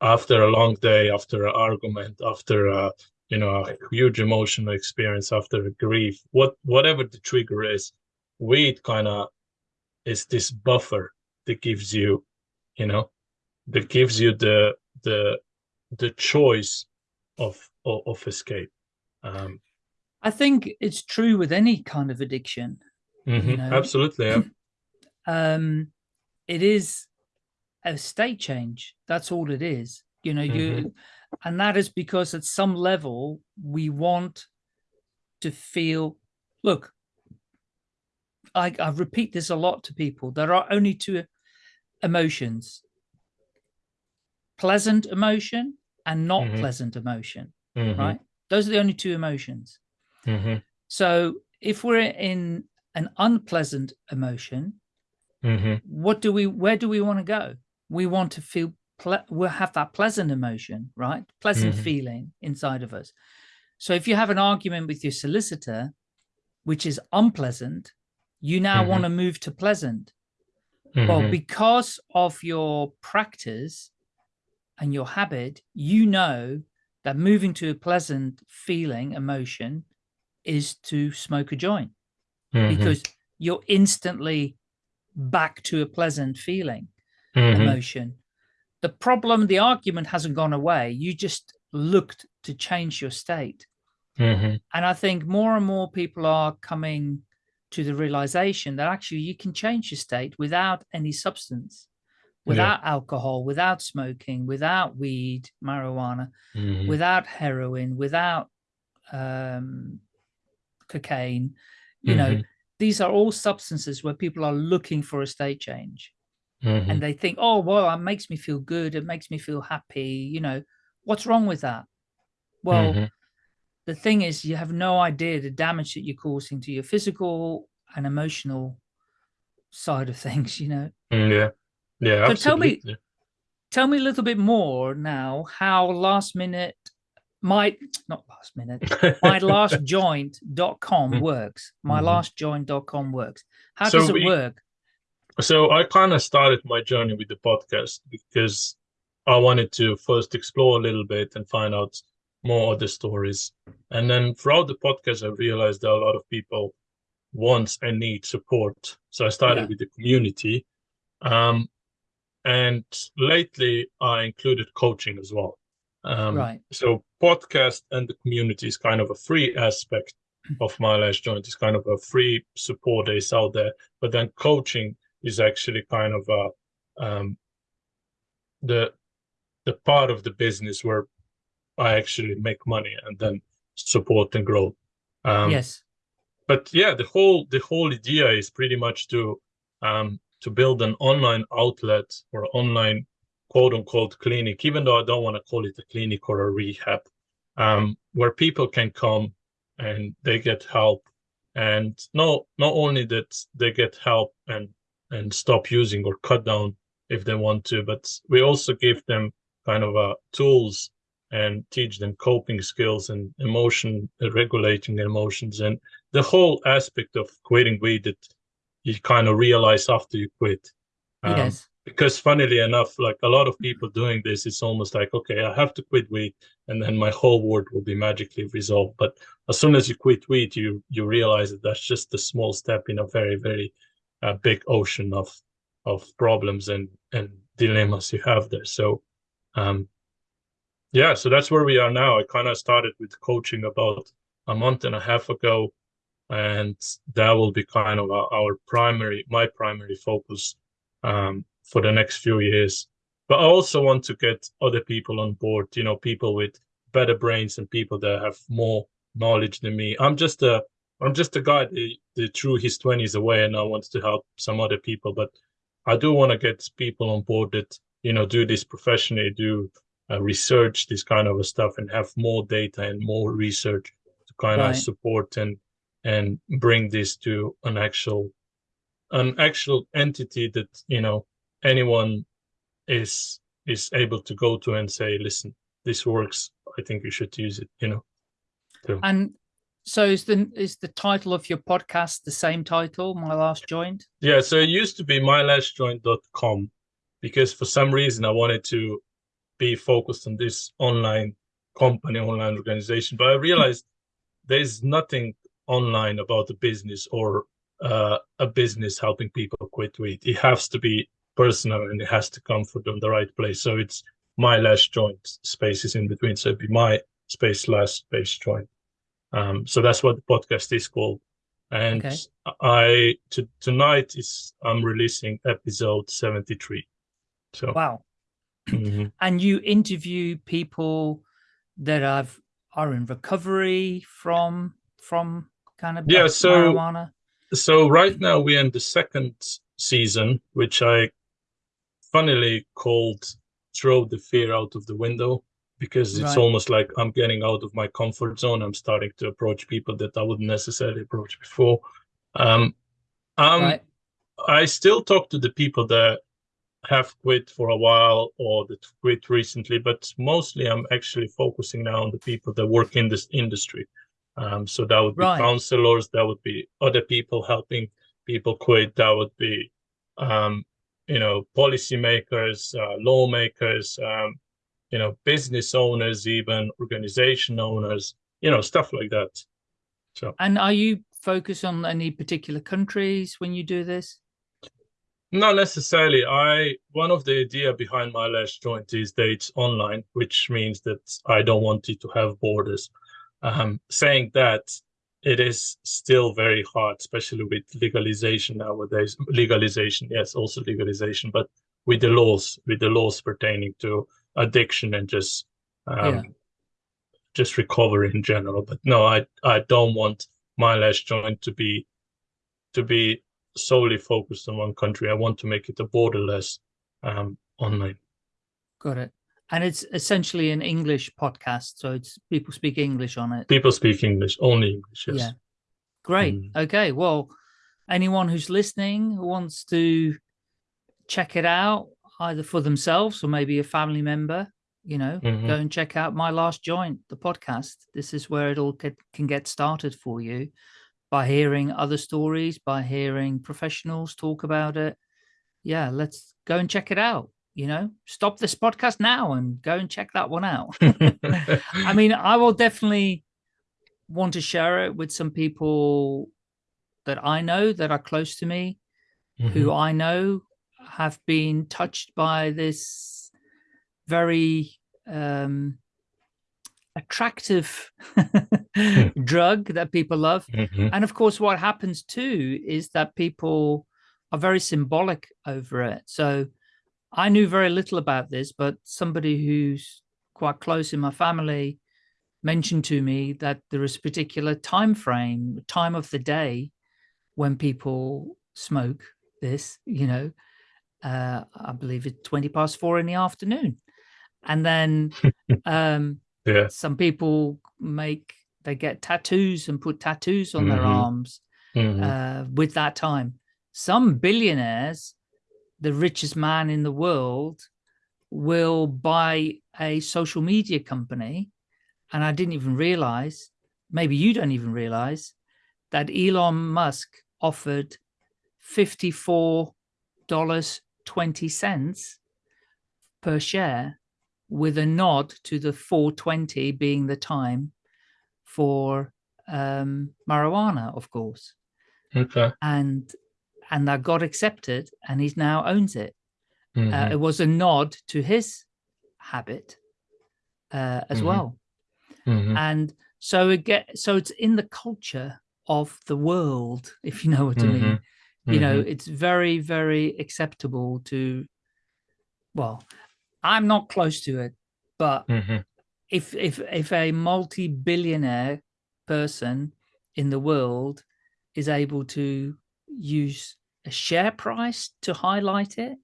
after a long day, after an argument, after a you know a huge emotional experience after grief what whatever the trigger is weed kind of is this buffer that gives you you know that gives you the the the choice of of, of escape um i think it's true with any kind of addiction mm -hmm, you know? absolutely yeah. um it is a state change that's all it is you know you mm -hmm. And that is because at some level, we want to feel, look, I, I repeat this a lot to people. There are only two emotions, pleasant emotion and not Mhm. pleasant emotion, Mhm. right? Those are the only two emotions. Mhm. So if we're in an unpleasant emotion, Mhm. what do we, where do we want to go? We want to feel, we'll have that pleasant emotion, right? Pleasant Mhm. feeling inside of us. So if you have an argument with your solicitor, which is unpleasant, you now Mhm. want to move to pleasant. Well, Mhm. because of your practice and your habit, you know that moving to a pleasant feeling, emotion, is to smoke a joint Mhm. because you're instantly back to a pleasant feeling, Mhm. emotion. The problem, the argument hasn't gone away. You just looked to change your state. Mhm. And I think more and more people are coming to the realization that actually you can change your state without any substance, without alcohol, without smoking, without weed, marijuana, Mhm. without heroin, without um, cocaine. You know, Mhm. these are all substances where people are looking for a state change Mhm. and they think, oh, well, it makes me feel good. It makes me feel happy. You know, what's wrong with that? Well, Mhm. the thing is you have no idea the damage that you're causing to your physical and emotional side of things you know Mm, Yeah. Yeah. So tell me- tell me a little bit more now how last minute my not last minute my last joint.com Mm. works my Mhm. last joint.com works how So does it we- work So I kind of started my journey with the podcast because I wanted to first explore a little bit and find out more other stories. And then throughout the podcast, I realized that a lot of people want and need support. So I started Yeah. with the community. Um, and lately, I included coaching as well. Um, right So podcast and the community is kind of a free aspect of my last joint. It's kind of a free support that is out there. But then coaching is actually kind of a um, the the part of the business where I actually make money and then support and grow. Um, yes but yeah, the whole the whole idea is pretty much to um, to build an online outlet or online quote unquote clinic, even though I don't want to call it a clinic or a rehab, um, where people can come and they get help, and not not only that they get help and and stop using or cut down if they want to, but we also give them kind of uh, tools and teach them coping skills and emotion regulating emotions and the whole aspect of quitting weed that you kind of realize after you quit. Um, yes Because funnily enough, like a lot of people doing this, it's almost like, okay, I have to quit weed and then my whole world will be magically resolved. But as soon as you quit weed, you you realize that that's just a small step in a very, very uh, big ocean of of problems and and dilemmas you have there. So um yeah, so that's where we are now. I kind of started with coaching about a month and a half ago and that will be kind of our, primary my primary focus um, for the next few years but i also want to get other people on board you know people with better brains and people that have more knowledge than me i'm just a i'm just a guy that threw his 20s away and i want to help some other people but i do want to get people on board that you know do this professionally do uh, research this kind of stuff and have more data and more research to kind Right. of support and and bring this to an actual an actual entity that you know anyone is is able to go to and say listen this works i think you should use it you know so, and so is the is the title of your podcast the same title my last joint yeah so it used to be mylastjoint.com because for some reason i wanted to be focused on this online company online organization but i realized there's nothing online about a business or uh, a business helping people quit weed. It has to be personal and it has to come from the right place. So it's my last joint spaces in between. So it'd be my space last space joint. Um, so that's what the podcast is called. And Okay. I to, tonight is I'm releasing episode 73. So wow mhm. and you interview people that have are in recovery from from kind of Yeah, so- marijuana so right now we're in the second season, which I funnily called throw the fear out of the window because it's Right. almost like I'm getting out of my comfort zone. I'm starting to approach people that I wouldn't necessarily approach before. Um, um, right. I still talk to the people that have quit for a while or that quit recently, but mostly I'm actually focusing now on the people that work in this industry. Um, so that would be Right. counselors, that would be other people helping people quit, that would be, um, you know, policymakers, uh, lawmakers, um, you know, business owners, even organization owners, you know, stuff like that. So And are you focused on any particular countries when you do this? Not necessarily. I one of the idea behind my last joint is that it's online, which means that I don't want it to have borders. Um, saying that, it is still very hard, especially with legalization nowadays. Legalization, yes, also legalization, but with the laws, with the laws pertaining to addiction and just um, Yeah. just recovery in general. But no, I I don't want my last joint to be to be solely focused on one country. I want to make it a borderless um, online. Got it. And it's essentially an English podcast, so it's people speak English on it. People speak English, only English. Yes. Yeah. Great. Mm. Okay. Well, anyone who's listening who wants to check it out, either for themselves or maybe a family member, you know, Mhm. go and check out My Last Joint, the podcast. This is where it all can, can get started for you by hearing other stories, by hearing professionals talk about it. Yeah, let's go and check it out. You know, stop this podcast now and go and check that one out. I mean, I will definitely want to share it with some people that I know that are close to me, who I know have been touched by this very um, attractive drug that people love. Mhm. And of course, what happens too is that people are very symbolic over it. So I knew very little about this, but somebody who's quite close in my family mentioned to me that there is a particular time frame, time of the day when people smoke this, you know, uh, I believe it's 20 past four in the afternoon. And then um, Yeah. some people make, they get tattoos and put tattoos on their Mhm. arms Mhm. uh, with that time. Some billionaires, the richest man in the world, will buy a social media company. And I didn't even realize, maybe you don't even realize, that Elon Musk offered $54.20 per share with a nod to the 420 being the time for um, marijuana, of course Okay. and and that got accepted and he now owns it uh, Mhm. it was a nod to his habit uh, as Mhm. well Mhm. and so it get so it's in the culture of the world if you know what i mean You know Mhm. it's very very acceptable to well i'm not close to it but Mhm. if if if a multi-billionaire person in the world is able to use a share price to highlight it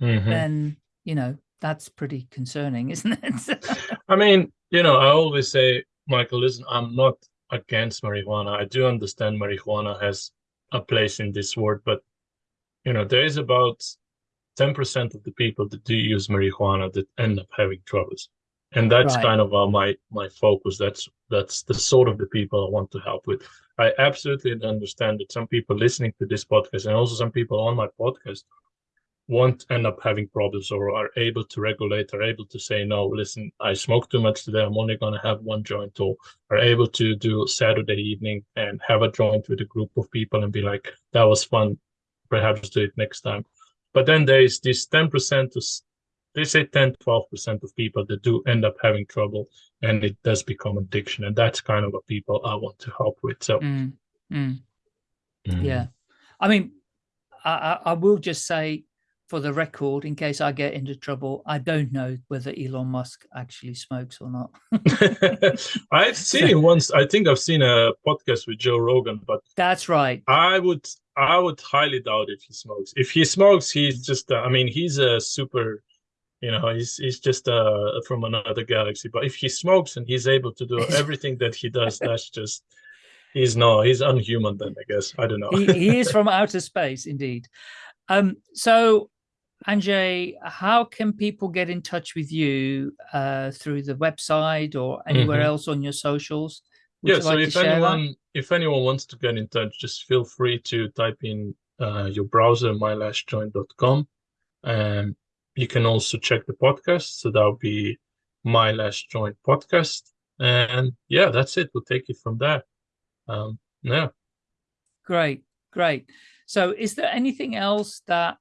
Mhm. then you know that's pretty concerning isn't it I mean, you know, I always say, Michael, listen, I'm not against marijuana. I do understand marijuana has a place in this world, but you know, there is about 10% of the people that do use marijuana that end up having troubles. And that's Right. kind of uh, my my focus. That's that's the sort of the people I want to help with. I absolutely understand that some people listening to this podcast and also some people on my podcast won't end up having problems or are able to regulate, are able to say, no, listen, I smoke too much today. I'm only going to have one joint, or are able to do Saturday evening and have a joint with a group of people and be like, that was fun. Perhaps do it next time. But then there is this 10% to, they say 10, 12% of people that do end up having trouble and it does become addiction. And that's kind of what people I want to help with. So, Mm, mm. mm, yeah i mean I, I I will just say for the record, in case I get into trouble, I don't know whether Elon Musk actually smokes or not. I've seen him once. I think I've seen a podcast with Joe Rogan, but that's right. I would I would highly doubt if he smokes. If he smokes, he's just uh, I mean, he's a super you know, he's he's just uh from another galaxy. But if he smokes and he's able to do everything that he does, that's just he's no, he's unhuman then, I guess. I don't know. he, he is from outer space, indeed. Um, so Andrzej, how can people get in touch with you uh, through the website or anywhere mm -hmm. else on your socials? Would yeah, so like if anyone that? if anyone wants to get in touch, just feel free to type in uh, your browser mylastjoint.com, and you can also check the podcast. So that will be my last joint podcast, and yeah, that's it. We'll take it from there. Um, yeah. Great, great. So, is there anything else that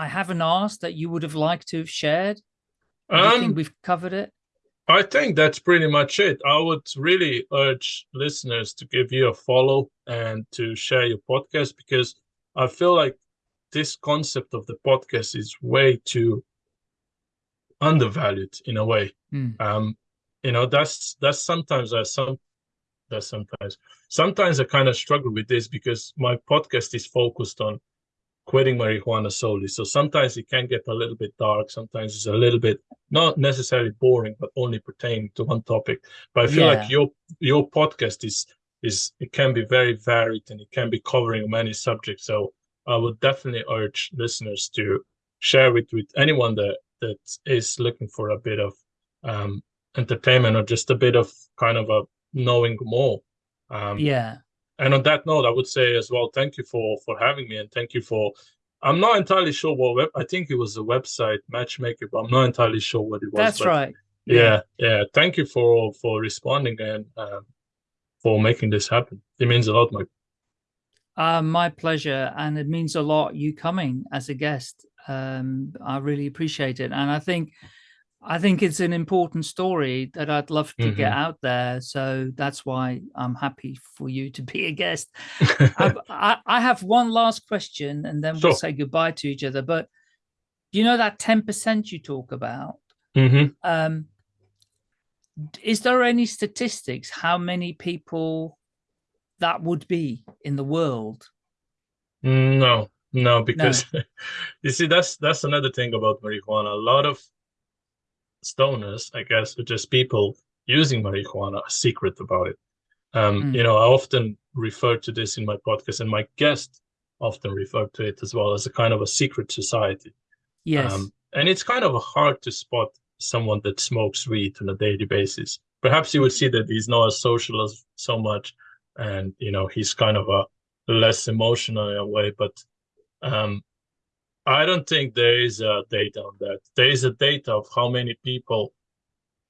I haven't asked that you would have liked to have shared? Um, think we've covered it? I think that's pretty much it. I would really urge listeners to give you a follow and to share your podcast because I feel like this concept of the podcast is way too undervalued in a way. Mm. Um, you know, that's that's sometimes I some that's sometimes sometimes I kind of struggle with this because my podcast is focused on quitting marijuana solely. So sometimes it can get a little bit dark. Sometimes it's a little bit not necessarily boring, but only pertaining to one topic. But I feel yeah. like your your podcast is is it can be very varied and it can be covering many subjects. So I would definitely urge listeners to share it with anyone that that is looking for a bit of um, entertainment or just a bit of kind of a knowing more. Um, yeah and on that note, I would say as well, thank you for for having me, and thank you for. I'm not entirely sure what web. I think it was a website matchmaker, but I'm not entirely sure what it was. That's right. Yeah, yeah. Thank you for for responding and um, for making this happen. It means a lot, Mike. Uh, my pleasure, and it means a lot you coming as a guest. Um, I really appreciate it, and I think I think it's an important story that I'd love to mm -hmm. get mm-hmm. out there. So that's why I'm happy for you to be a guest. I, I, have one last question and then sure. we'll say goodbye to each other. But you know that 10% you talk about? Mm -hmm. um, is there any statistics how many people that would be in the world? No, no, because no. you see, that's that's another thing about marijuana. A lot of stoners, I guess, are just people using marijuana are secret about it. Um, mm. You know, I often refer to this in my podcast, and my guests often refer to it as well as a kind of a secret society. Yes. Um, and it's kind of hard to spot someone that smokes weed on a daily basis. Perhaps you would see that he's not as social as so much, and you know he's kind of a less emotional in a way. But um, I don't think there is a data on that. There is a data of how many people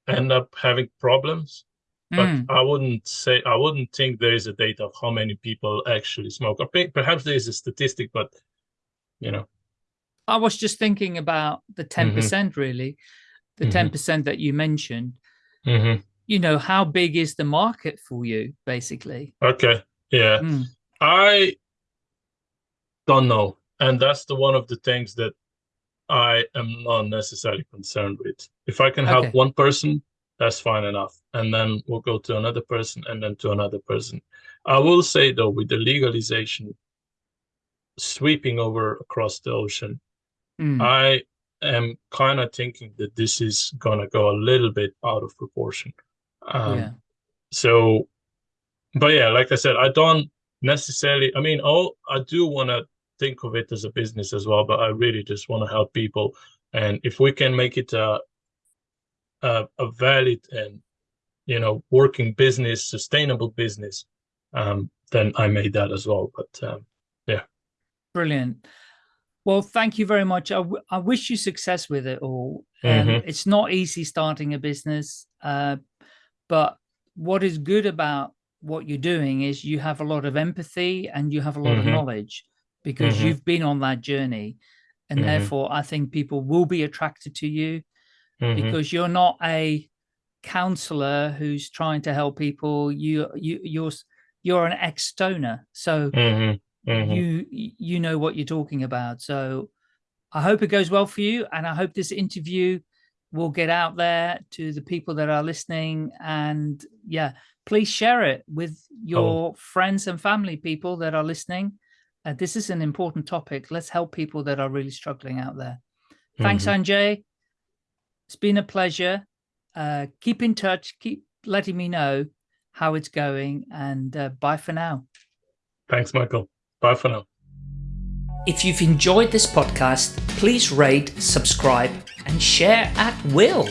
end up having problems, but mm. I wouldn't say I wouldn't think there is a data of how many people actually smoke. Perhaps there is a statistic, but you know. I was just thinking about the 10% mm -hmm. really, the 10% mm -hmm. that you mentioned. -hmm. You know, how big is the market for you, basically? Okay. Yeah. Mm. I don't know and that's the one of the things that I am not necessarily concerned with. If I can help okay. one person, that's fine enough. And then we'll go to another person and then to another person. I will say though, with the legalization sweeping over across the ocean, mm. I am kind of thinking that this is gonna go a little bit out of proportion. Um, yeah. So, but yeah, like I said, I don't necessarily. I mean, oh, I do want to think of it as a business as well, but I really just want to help people. And if we can make it a, a, a valid and, you know, working business, sustainable business, um, then I made that as well. But um, yeah. Brilliant. Well, thank you very much. I, I wish you success with it all. Um, mm -hmm. It's not easy starting a business, uh, but what is good about what you're doing is you have a lot of empathy and you have a lot mm -hmm. of mm-hmm. knowledge because mm -hmm. you've been on that journey and mm -hmm. therefore I think people will be attracted to you mm-hmm. because you're not a counselor who's trying to help people you you you're you're an ex-stoner so mm-hmm. Mm-hmm. you you know what you're talking about so I hope it goes well for you. And I hope this interview will get out there to the people that are listening. And yeah, please share it with your oh. friends and family people that are listening. Uh, this is an important topic. Let's help people that are really struggling out there. Thanks, mm -hmm. Andrzej. It's been a pleasure. Uh, keep in touch. Keep letting me know how it's going. And uh, bye for now. Thanks, Michael. Bye for now. If you've enjoyed this podcast, please rate, subscribe, and share at will.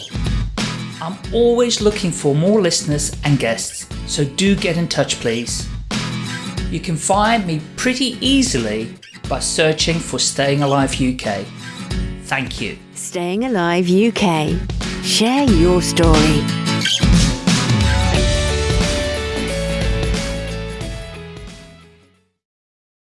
I'm always looking for more listeners and guests, so do get in touch, please. You can find me pretty easily by searching for Staying Alive UK. Thank you. Staying Alive UK. Share your story.